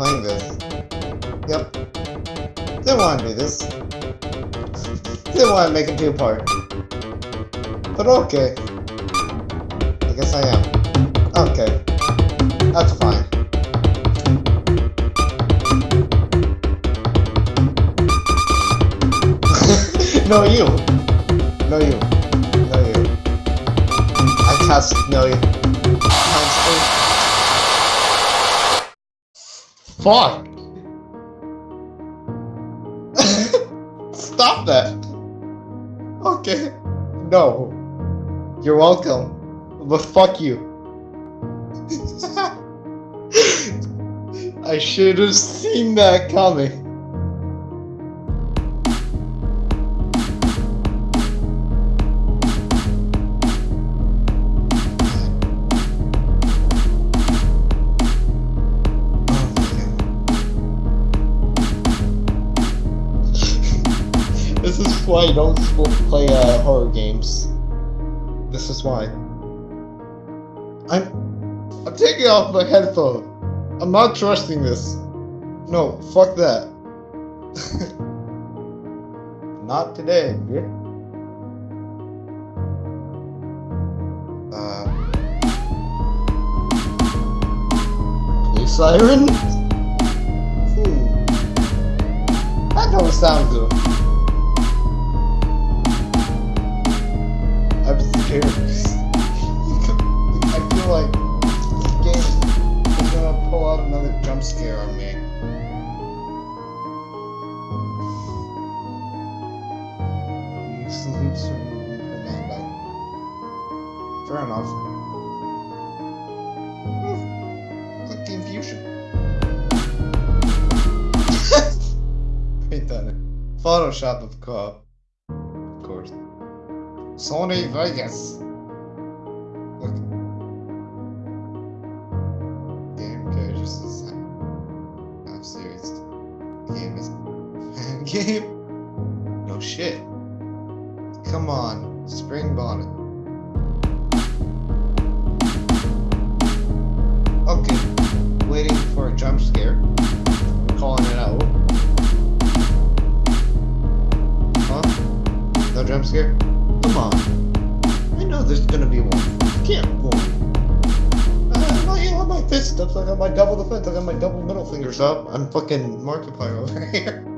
playing this. Yep. Didn't want to do this. Didn't want to make it two-part. But okay. I guess I am. Okay. That's fine. no, you. No, you. No, you. I cast no you. Fuck! Stop that! Okay. No. You're welcome. But fuck you. I should have seen that coming. This is why you don't play uh, horror games. This is why. I'm I'm taking off my headphone. I'm not trusting this. No, fuck that. not today. Uh siren? Hmm. That don't sound good. I'm. I feel like this game is gonna pull out another jump scare on me. You sleep so you Fernando. Fair enough. Hmm. Click confusion. Ain't done. Photoshop of co-op. Sony Vegas. Game characters is I'm serious. Game is game. No shit. Come on, Spring Bonnie. Okay, waiting for a jump scare. I'm calling it out. Huh? No jump scare? Come on. I know there's gonna be one. I Can't one. Uh, I got my fist up, I got my double defense, I got my double middle fingers up. I'm fucking Markiplier over here.